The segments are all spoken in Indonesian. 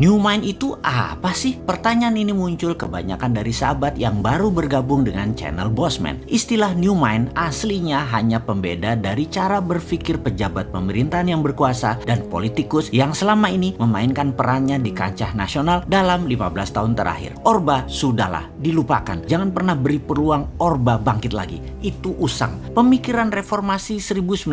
New Mind itu apa sih? Pertanyaan ini muncul kebanyakan dari sahabat yang baru bergabung dengan channel Bosman. Istilah New Mind aslinya hanya pembeda dari cara berpikir pejabat pemerintahan yang berkuasa dan politikus yang selama ini memainkan perannya di kancah nasional dalam 15 tahun terakhir. Orba sudahlah, dilupakan. Jangan pernah beri peluang Orba bangkit lagi. Itu usang. Pemikiran reformasi 1998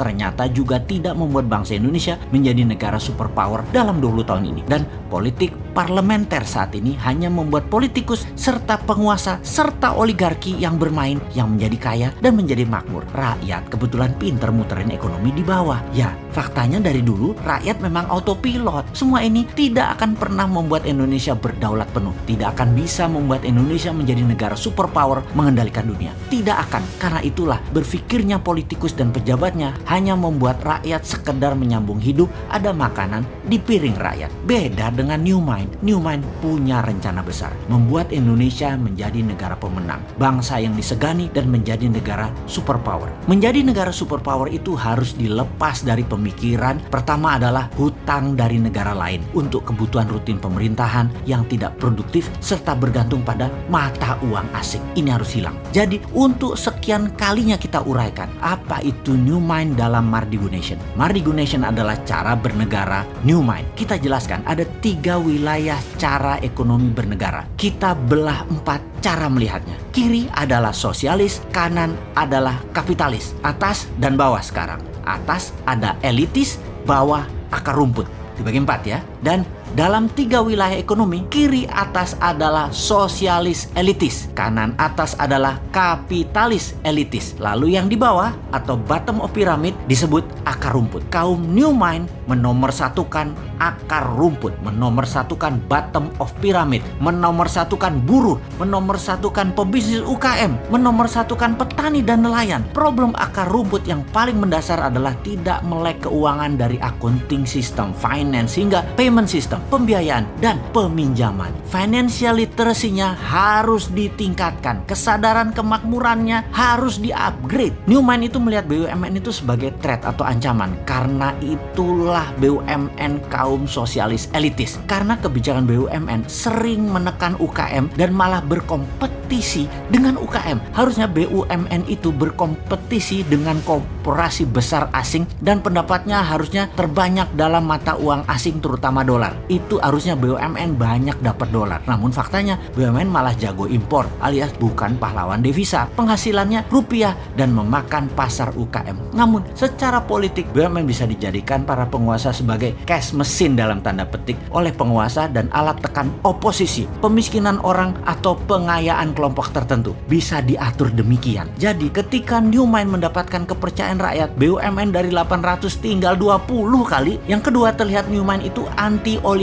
ternyata juga tidak membuat bangsa Indonesia menjadi negara superpower dalam 20 tahun ini. Dan politik parlementer saat ini hanya membuat politikus serta penguasa serta oligarki yang bermain yang menjadi kaya dan menjadi makmur. Rakyat kebetulan pinter muterin ekonomi di bawah. Ya, faktanya dari dulu rakyat memang autopilot. Semua ini tidak akan pernah membuat Indonesia berdaulat penuh. Tidak akan bisa membuat Indonesia menjadi negara superpower mengendalikan dunia. Tidak akan. Karena itulah berpikirnya politikus dan pejabatnya hanya membuat rakyat sekedar menyambung hidup ada makanan di piring rakyat. Beda dengan New Mind. New Mind punya rencana besar. Membuat Indonesia menjadi negara pemenang. Bangsa yang disegani dan menjadi negara superpower. Menjadi negara superpower itu harus dilepas dari pemikiran. Pertama adalah hutang dari negara lain untuk kebutuhan rutin pemerintahan yang tidak produktif serta bergantung pada mata uang asing. Ini harus hilang. Jadi untuk sekian kalinya kita uraikan apa itu New Mind dalam. Mardigu Nation adalah cara bernegara New Mind. Kita jelaskan ada tiga wilayah cara ekonomi bernegara. Kita belah empat cara melihatnya. Kiri adalah sosialis, kanan adalah kapitalis, atas dan bawah sekarang. Atas ada elitis, bawah akar rumput. Dibagi empat ya. Dan dalam tiga wilayah ekonomi, kiri atas adalah sosialis elitis, kanan atas adalah kapitalis elitis. Lalu yang di bawah atau bottom of pyramid disebut akar rumput. Kaum New Mind menomorsatukan akar rumput, menomorsatukan bottom of pyramid, menomorsatukan buruh, menomorsatukan pebisnis UKM, menomorsatukan petani dan nelayan. Problem akar rumput yang paling mendasar adalah tidak melek keuangan dari accounting system, finance hingga payment system, pembiayaan dan peminjaman. Financial literacy-nya harus ditingkatkan, kesadaran kemakmurannya harus di-upgrade. Newman itu melihat BUMN itu sebagai threat atau ancaman karena itulah BUMN kaum sosialis elitis. Karena kebijakan BUMN sering menekan UKM dan malah berkompetisi dengan UKM. Harusnya BUMN itu berkompetisi dengan korporasi besar asing dan pendapatnya harusnya terbanyak dalam mata uang asing terutama dolar. Itu harusnya BUMN banyak dapat dolar. Namun faktanya BUMN malah jago impor alias bukan pahlawan devisa. Penghasilannya rupiah dan memakan pasar UKM. Namun secara politik BUMN bisa dijadikan para penguasa sebagai cash mesin dalam tanda petik oleh penguasa dan alat tekan oposisi. Pemiskinan orang atau pengayaan kelompok tertentu bisa diatur demikian. Jadi ketika Newmind mendapatkan kepercayaan rakyat BUMN dari 800 tinggal 20 kali. Yang kedua terlihat Newmind itu anti oligarki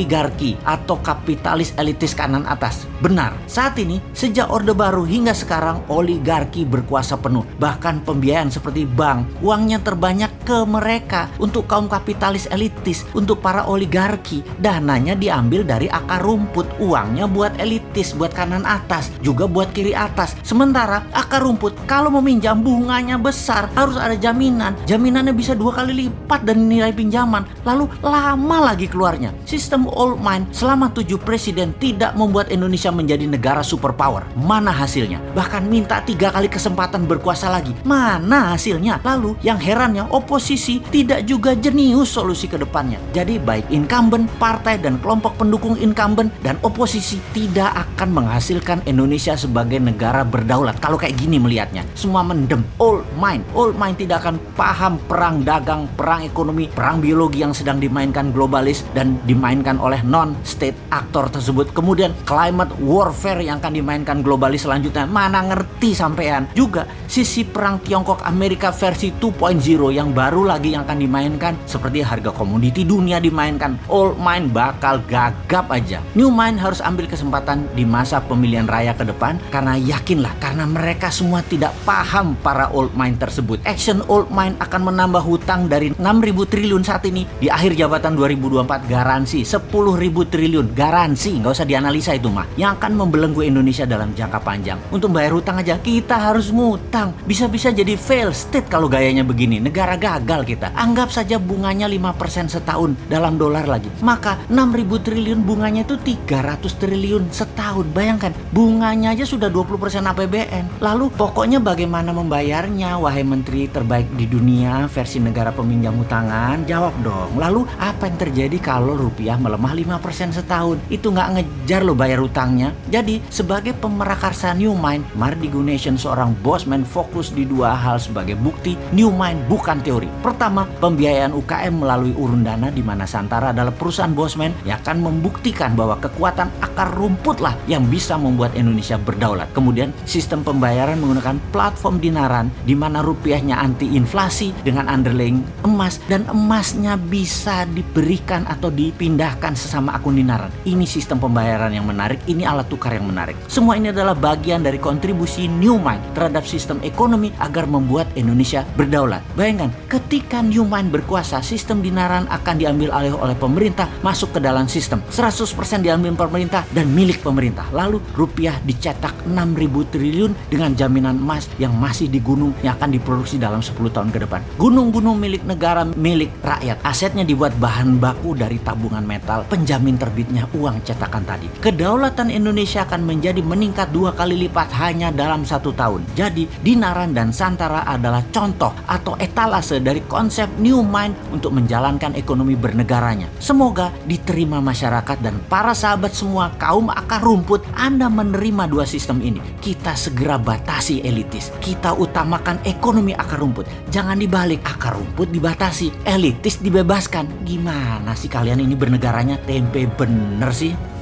atau kapitalis elitis kanan atas. Benar, saat ini sejak Orde Baru hingga sekarang oligarki berkuasa penuh. Bahkan pembiayaan seperti bank, uangnya terbanyak ke mereka untuk kaum kapitalis elitis, untuk para oligarki. Dananya diambil dari akar rumput, uangnya buat elitis, buat kanan atas, juga buat kiri atas. Sementara akar rumput kalau meminjam bunganya besar, harus ada jaminan. Jaminannya bisa dua kali lipat dari nilai pinjaman. Lalu lama lagi keluarnya. Sistem old mine selama tujuh presiden tidak membuat Indonesia menjadi negara superpower. Mana hasilnya? Bahkan minta tiga kali kesempatan berkuasa lagi. Mana hasilnya? Lalu yang herannya oposisi tidak juga jenius solusi ke depannya. Jadi baik incumbent, partai dan kelompok pendukung incumbent dan oposisi tidak akan menghasilkan Indonesia sebagai negara berdaulat. Kalau kayak gini melihatnya, semua mendem. Old mind, old mind tidak akan paham perang dagang, perang ekonomi, perang biologi yang sedang dimainkan globalis dan dimainkan oleh non-state aktor tersebut. Kemudian climate warfare yang akan dimainkan globalis selanjutnya. Mana ngerti sampean? Juga sisi perang Tiongkok Amerika versi 2.0 yang baru lagi yang akan dimainkan seperti harga komoditi dunia dimainkan. Old mind bakal gagap aja. New mind harus ambil kesempatan di masa pemilihan raya ke depan karena yakinlah karena mereka semua tidak paham para old mind tersebut. Action old mind akan menambah hutang dari 6.000 triliun saat ini di akhir jabatan 2024 garansi 10 ribu triliun. Garansi, nggak usah dianalisa itu mah. Yang akan membelenggu Indonesia dalam jangka panjang. Untuk bayar hutang aja kita harus ngutang. Bisa-bisa jadi fail state kalau gayanya begini. Negara gagal kita. Anggap saja bunganya 5% setahun dalam dolar lagi. Maka 6.000 triliun bunganya itu 300 triliun setahun. Bayangkan, bunganya aja sudah 20% APBN. Lalu pokoknya bagaimana membayarnya, wahai menteri terbaik di dunia versi negara peminjam hutangan? Jawab dong. Lalu apa yang terjadi kalau rupiah melemah 5% setahun? Itu nggak ngejar lo bayar hutangnya. Jadi sebagai pemerakarsa New Mind, Mardi Gunations seorang bosman fokus di dua hal sebagai bukti New Mind bukan teori. Pertama, pembiayaan UKM melalui urun dana di mana Santara adalah perusahaan bosman yang akan membuktikan bahwa kekuatan akar rumput lah yang bisa membuat Indonesia berdaulat. Kemudian sistem pembayaran menggunakan platform dinaran di mana rupiahnya anti inflasi dengan underlying emas dan emasnya bisa diberikan atau dipindahkan sesama akun dinaran. Ini sistem pembayaran yang menarik, ini alat tukar yang menarik. Semua ini adalah bagian dari kontribusi Newmind terhadap sistem ekonomi agar membuat Indonesia berdaulat. Bayangkan, ketika Newmind berkuasa, sistem dinaran akan diambil alih oleh pemerintah masuk ke dalam sistem. 100% diambil pemerintah dan milik pemerintah. Lalu rupiah dicetak 6.000 triliun dengan jaminan emas yang masih di gunung yang akan diproduksi dalam 10 tahun ke depan. Gunung-gunung milik negara, milik rakyat. Asetnya dibuat bahan baku dari tabungan metal, penjamin terbitnya uang cetakan tadi. Kedaulatan Indonesia akan menjadi meningkat dua kali lipat hanya dalam satu tahun. Jadi, Dinaran dan Santara adalah contoh atau etalase dari konsep New Mind untuk menjalankan ekonomi bernegaranya. Semoga diterima masyarakat dan para sahabat semua kaum akar rumput Anda menerima dua sistem ini. Kita segera batasi elitis. Kita utamakan ekonomi akar rumput. Jangan dibalik akar rumput dibatasi, elitis dibebaskan. Gimana sih kalian ini bernegaranya tempe bener sih?